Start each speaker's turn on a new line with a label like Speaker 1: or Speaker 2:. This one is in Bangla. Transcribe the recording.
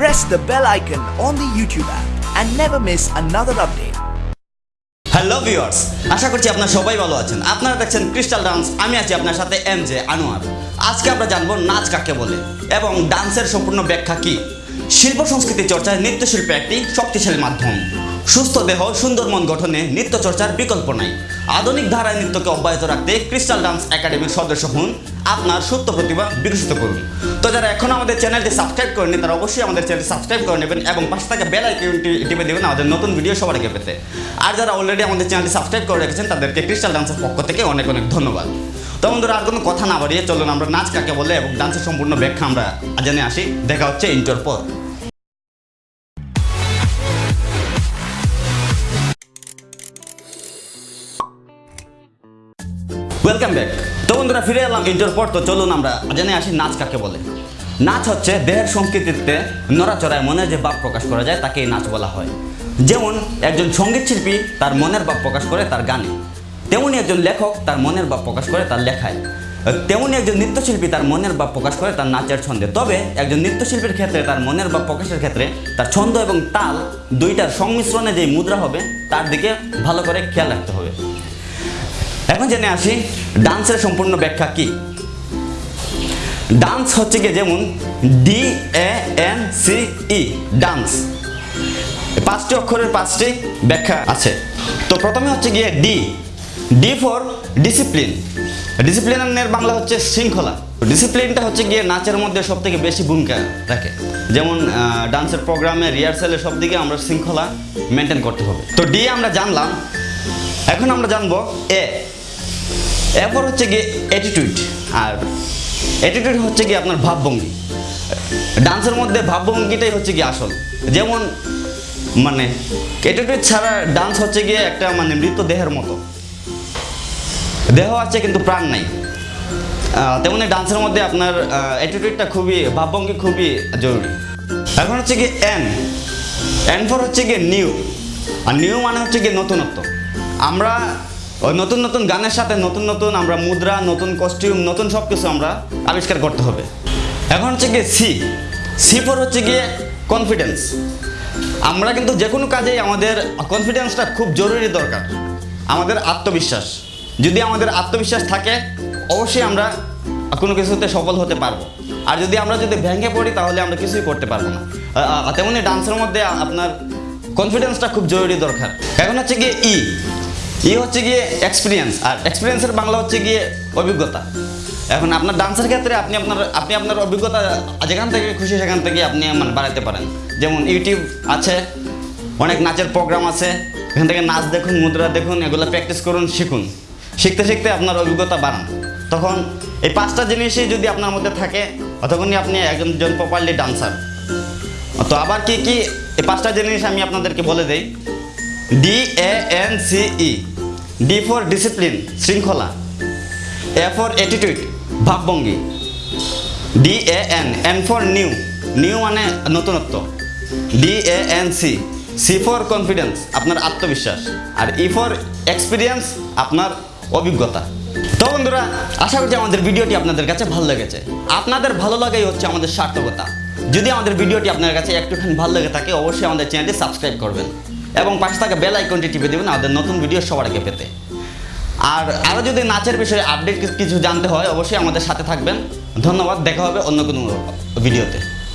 Speaker 1: press the bell icon on the YouTube app and never miss another update.
Speaker 2: Hello viewers আশা করছি আপনারা সবাই ভালো আছেন। আপনারা দেখছেন ক্রিস্টাল ডান্স আমি আছি আপনার সাথে এম জে আনোয়ার আজকে আমরা জানব নাচ কাকে বলে এবং ডান্সের সম্পূর্ণ ব্যাখ্যা কি? শিল্প সংস্কৃতি চর্চায় নৃত্যশিল্প একটি শক্তিশালী মাধ্যম। সুস্থ দেহ, সুন্দর মন গঠনে নৃত্য চর্চার বিকল্প নাই। আধুনিক ধারায় নৃত্যকে অব্যাহত রাখতে ক্রিস্টাল ডান্স একাডেমির সদস্য হন আপনার সুপ্ত প্রতিভা বিকশিত করুন। তো যারা এখন আমাদের চ্যানেলটি সাবস্ক্রাইব করেনি তারা অবশ্যই আমাদের চ্যানেলটি সাবস্ক্রাইব করে নেবেন এবং পাশে থাকা বেল আইকনটি টিপে দেবেন আমাদের নতুন ভিডিও সবার আগে পেতে। আর যারা অলরেডি আমাদের চ্যানেলটি সাবস্ক্রাইব করে রেখেছেন, তাদেরকে ক্রিস্টাল ডান্সের পক্ষ থেকে অনেক অনেক ধন্যবাদ। তো বন্ধুরা, আর কোনো কথা না বাড়িয়ে চলুন আমরা নাচ কাকে বলে এবং ডান্সের সম্পূর্ণ ব্যাখ্যা আমরা জেনে আসি। দেখা হচ্ছে ইন্টার পর। ওয়েলকাম ব্যাক তো বন্ধুরা, ফিরে এলাম ইন্টার পর তো চলুন আমরা জেনে আসি নাচ কাকে বলে। নাচ হচ্ছে দেহের সংস্কৃতিতে নড়াচড়ায় মনের যে ভাব প্রকাশ করা যায় তাকেই নাচ বলা হয়। যেমন একজন সংগীত শিল্পী তার মনের ভাব প্রকাশ করে তার গানে। তেমনি একজন লেখক তার মনের ভাব প্রকাশ করে তার লেখায়। তেমনি একজন নৃত্যশিল্পী তার মনের ভাব প্রকাশ করে তার নাচের ছন্দে। তবে একজন নৃত্যশিল্পীর ক্ষেত্রে তার মনের ভাব প্রকাশের ক্ষেত্রে তার ছন্দ এবং তাল দুইটার সংমিশ্রণে যে মুদ্রা হবে, তার দিকে ভালো করে খেয়াল রাখতে হবে। এখন জেনে আসি ডান্সের সম্পূর্ণ ব্যাখ্যা কি? ডান্স হচ্ছে গিয়ে যেমন D A N C E dance পাঁচটি অক্ষরের পাঁচটি ব্যাখ্যা আছে। তো প্রথমে হচ্ছে গিয়ে ডি ডি ফর ডিসিপ্লিন ডিসিপ্লিনের বাংলা হচ্ছে শৃঙ্খলা। ডিসিপ্লিনটা হচ্ছে গিয়ে নাচের মধ্যে সব থেকে বেশি ভূমিকা রাখে। যেমন ডান্সের প্রোগ্রামে রিহার্সালে সব দিকে আমরা শৃঙ্খলা মেনটেন করতে হবে। তো ডি আমরা জানলাম। এখন আমরা জানব এ এরপর হচ্ছে গিয়ে অ্যাটিটিউড আর অ্যাটিটিউড হচ্ছে গিয়ে আপনার ভাবভঙ্গি। ডান্সের মধ্যে ভাবভঙ্গিটাই হচ্ছে গিয়ে আসল। যেমন মানে অ্যাটিটিউড ছাড়া ডান্স হচ্ছে গিয়ে একটা মানে মৃত দেহের মতো। দেহ আছে কিন্তু প্রাণ নাই। তেমনি ডান্সের মধ্যে আপনার অ্যাটিটিউডটা খুবই, ভাবভঙ্গি খুবই জরুরি। এখন হচ্ছে গিয়ে এন এন ফর হচ্ছে গিয়ে নিউ আর নিউ মানে হচ্ছে গিয়ে নতুনত্ব। আমরা ওই নতুন নতুন গানের সাথে নতুন নতুন আমরা মুদ্রা, নতুন কস্টিউম নতুন সব কিছু আমরা আবিষ্কার করতে হবে। এখন হচ্ছে গিয়ে সি সি ফর হচ্ছে গিয়ে কনফিডেন্স আমরা কিন্তু যে কোনো কাজেই আমাদের কনফিডেন্সটা খুব জরুরি দরকার। আমাদের আত্মবিশ্বাস। যদি আমাদের আত্মবিশ্বাস থাকে, অবশ্যই আমরা কোনো কিছুতে সফল হতে পারব। আর যদি আমরা যদি ভেঙে পড়ি, তাহলে আমরা কিছুই করতে পারব না। তেমনি ডান্সের মধ্যে আপনার কনফিডেন্সটা খুব জরুরি দরকার। এখন হচ্ছে গিয়ে ই ই হচ্ছে গিয়ে এক্সপিরিয়েন্স আর এক্সপিরিয়েন্সের বাংলা হচ্ছে গিয়ে অভিজ্ঞতা। এখন আপনার ডান্সের ক্ষেত্রে আপনি আপনার আপনি আপনার অভিজ্ঞতা যেখান থেকে খুশি সেখান থেকে আপনি মানে বাড়াতে পারেন। যেমন ইউটিউব আছে, অনেক নাচের প্রোগ্রাম আছে, এখান থেকে নাচ দেখুন, মুদ্রা দেখুন, এগুলো প্র্যাকটিস করুন, শিখুন। শিখতে শিখতে আপনার অভিজ্ঞতা বাড়ান। তখন এই পাঁচটা জিনিসই যদি আপনার মধ্যে থাকে, তখনই আপনি একজন জন প্রপারলি ডান্সার তো আবার কি কি এই পাঁচটা জিনিস আমি আপনাদেরকে বলে দেই। D A N C E D for discipline শৃঙ্খলা A for attitude ভাবভঙ্গি D A N N for new new মানে নতুনত্ব. D A N C C for confidence আপনার আত্মবিশ্বাস. আর ই ফর এক্সপিরিয়েন্স আপনার অভিজ্ঞতা। তো বন্ধুরা, আশা করছি আমাদের ভিডিওটি আপনাদের কাছে ভালো লেগেছে। আপনাদের ভালো লাগাই হচ্ছে আমাদের সার্থকতা। যদি আমাদের ভিডিওটি আপনার কাছে একটুখানি ভালো লেগে থাকে, অবশ্যই আমাদের চ্যানেলটি সাবস্ক্রাইব করবেন। এবং পাশে থাকা বেল আইকনটি টিপে দেবেন, আমাদের নতুন ভিডিও সবার আগে পেতে। আর আরও যদি নাচের বিষয়ে আপডেট কিছু জানতে হয়, অবশ্যই আমাদের সাথে থাকবেন। ধন্যবাদ, দেখা হবে অন্য কোনো ভিডিওতে